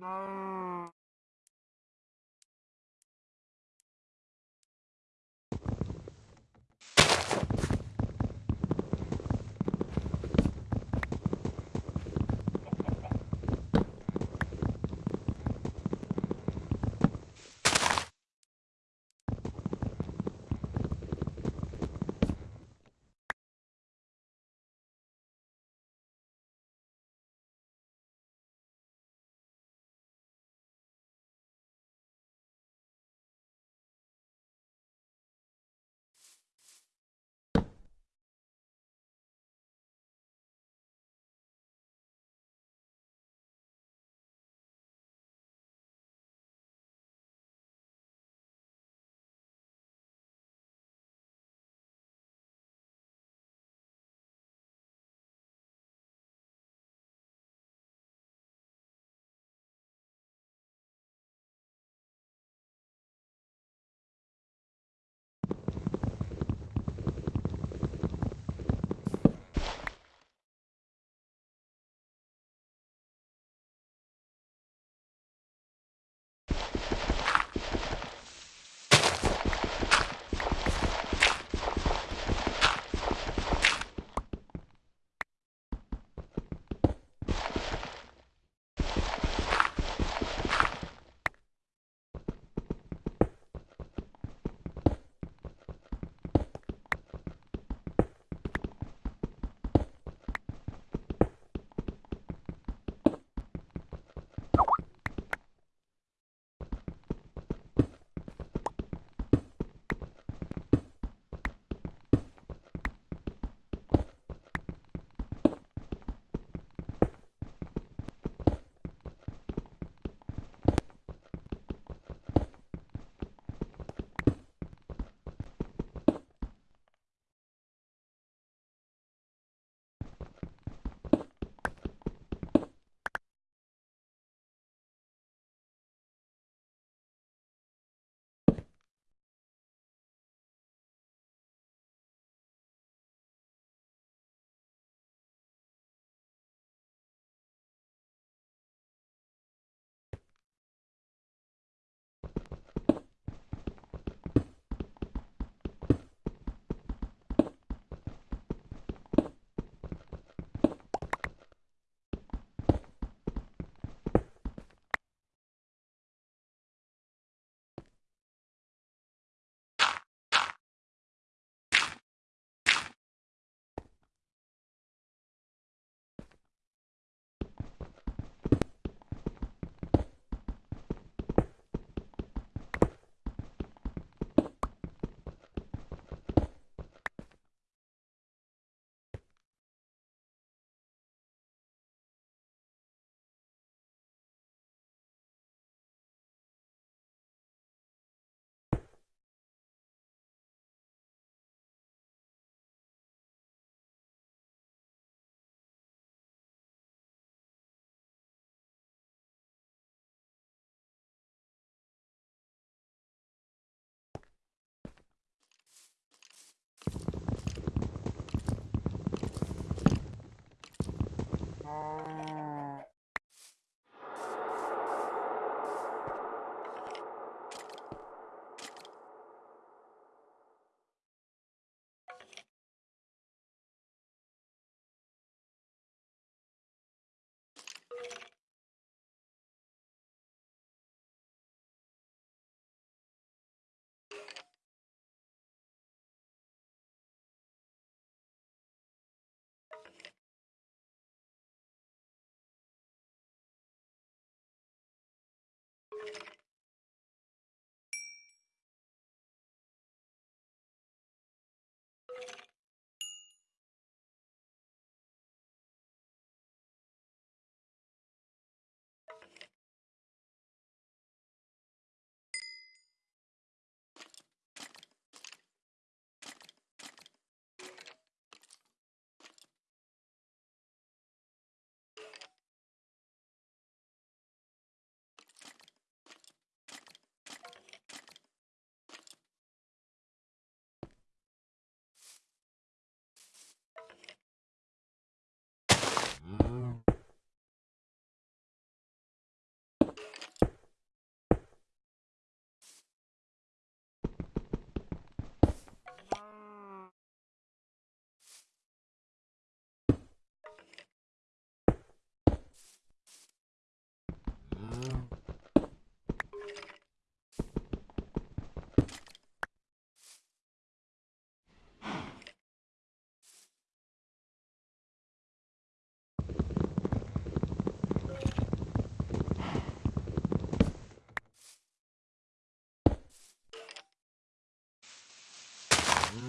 No. Um...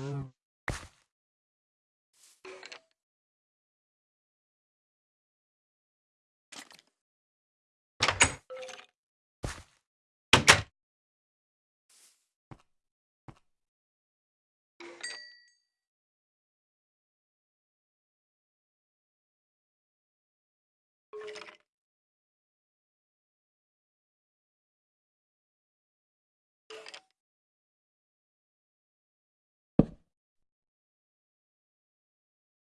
Mm-hmm.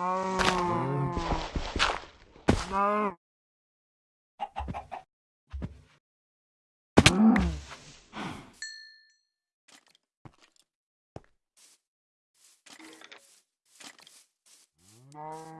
No. No. you